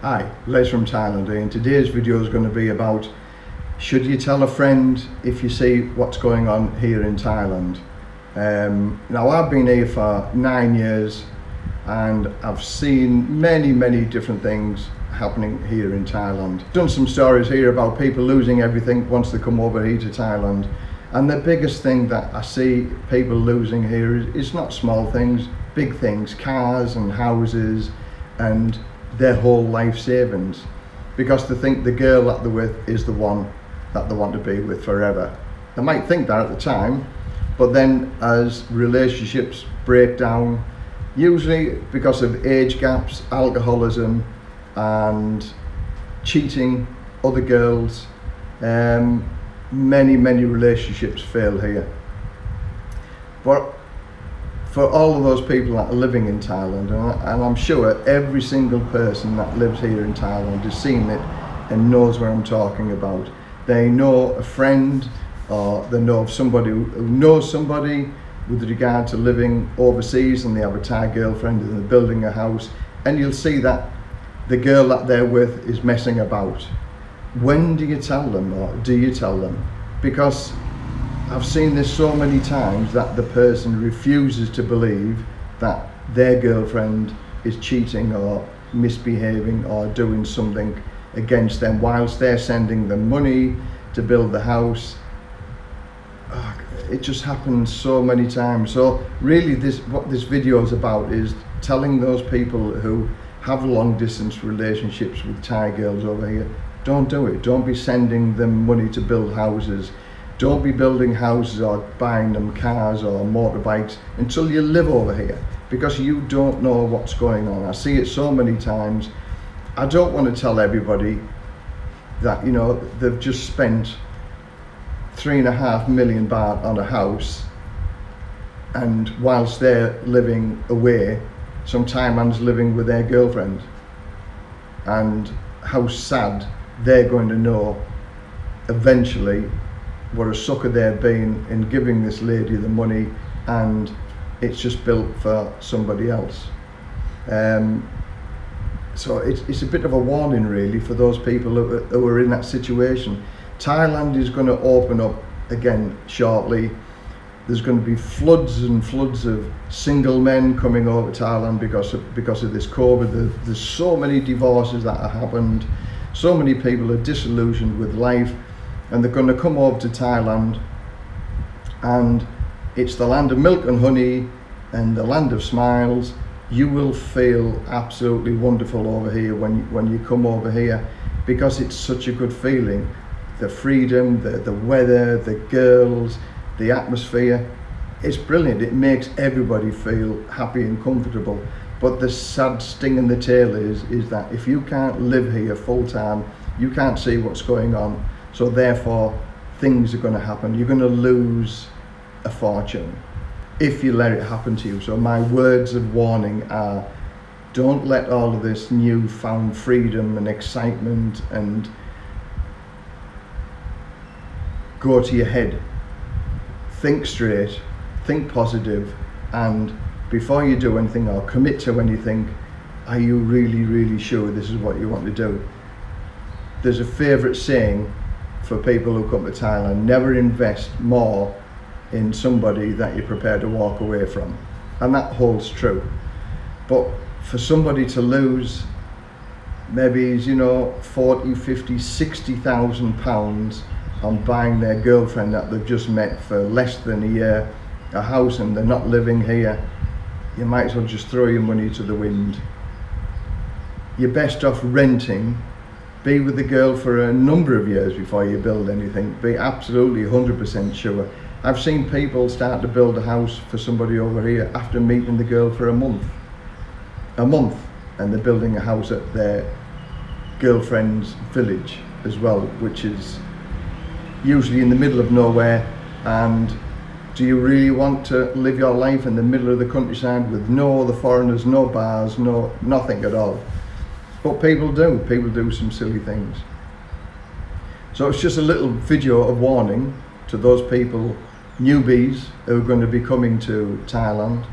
Hi, Les from Thailand and today's video is going to be about should you tell a friend if you see what's going on here in Thailand. Um, now I've been here for nine years and I've seen many many different things happening here in Thailand. Done some stories here about people losing everything once they come over here to Thailand and the biggest thing that I see people losing here is, is not small things, big things, cars and houses and their whole life savings because they think the girl that they're with is the one that they want to be with forever. They might think that at the time, but then as relationships break down, usually because of age gaps, alcoholism, and cheating other girls, um, many, many relationships fail here. But for all of those people that are living in Thailand, and I'm sure every single person that lives here in Thailand has seen it and knows what I'm talking about. They know a friend or they know of somebody who knows somebody with regard to living overseas and they have a Thai girlfriend and they're building a house and you'll see that the girl that they're with is messing about. When do you tell them or do you tell them? Because I've seen this so many times that the person refuses to believe that their girlfriend is cheating or misbehaving or doing something against them whilst they're sending them money to build the house. Oh, it just happens so many times. So really this what this video is about is telling those people who have long distance relationships with Thai girls over here, don't do it. Don't be sending them money to build houses don't be building houses or buying them cars or motorbikes until you live over here because you don't know what's going on. I see it so many times. I don't want to tell everybody that, you know, they've just spent three and a half million baht on a house and whilst they're living away, some Thailand's living with their girlfriend and how sad they're going to know eventually what a sucker they've been in giving this lady the money and it's just built for somebody else. Um, so it's, it's a bit of a warning really for those people who, who are in that situation. Thailand is going to open up again shortly. There's going to be floods and floods of single men coming over Thailand because of, because of this COVID. There's so many divorces that have happened. So many people are disillusioned with life and they're going to come over to Thailand. And it's the land of milk and honey and the land of smiles. You will feel absolutely wonderful over here when when you come over here because it's such a good feeling. The freedom the the weather the girls the atmosphere it's brilliant. It makes everybody feel happy and comfortable. But the sad sting in the tail is is that if you can't live here full time you can't see what's going on so therefore, things are going to happen. You're going to lose a fortune if you let it happen to you. So my words of warning are, don't let all of this newfound freedom and excitement and go to your head. Think straight, think positive, and before you do anything or commit to anything, are you really, really sure this is what you want to do? There's a favourite saying for people who come to Thailand, never invest more in somebody that you're prepared to walk away from. And that holds true. But for somebody to lose maybe, you know, 40, 50, 60,000 pounds on buying their girlfriend that they've just met for less than a year, a house and they're not living here, you might as well just throw your money to the wind. You're best off renting be with the girl for a number of years before you build anything. Be absolutely 100% sure. I've seen people start to build a house for somebody over here after meeting the girl for a month. A month and they're building a house at their girlfriend's village as well, which is usually in the middle of nowhere and do you really want to live your life in the middle of the countryside with no other foreigners, no bars, no nothing at all? But people do, people do some silly things. So it's just a little video of warning to those people, newbies who are going to be coming to Thailand.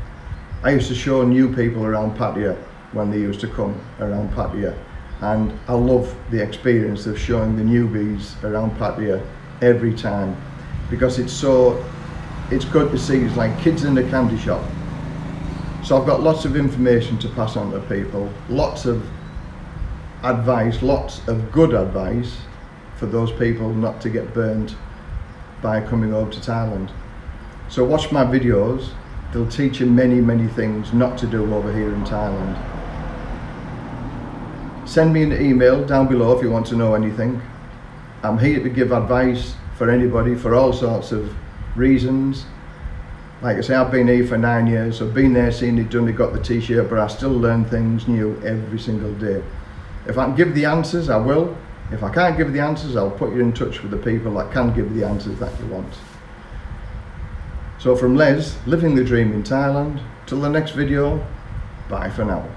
I used to show new people around Pattaya when they used to come around Pattaya and I love the experience of showing the newbies around Pattaya every time because it's so it's good to see it's like kids in a candy shop so I've got lots of information to pass on to people lots of advice lots of good advice for those people not to get burned by coming over to Thailand. So watch my videos. They'll teach you many many things not to do over here in Thailand. Send me an email down below if you want to know anything. I'm here to give advice for anybody for all sorts of reasons. Like I say I've been here for nine years I've been there seen it done it got the t-shirt but I still learn things new every single day if I can give the answers I will. If I can't give the answers I'll put you in touch with the people that can give the answers that you want. So from Les living the dream in Thailand till the next video bye for now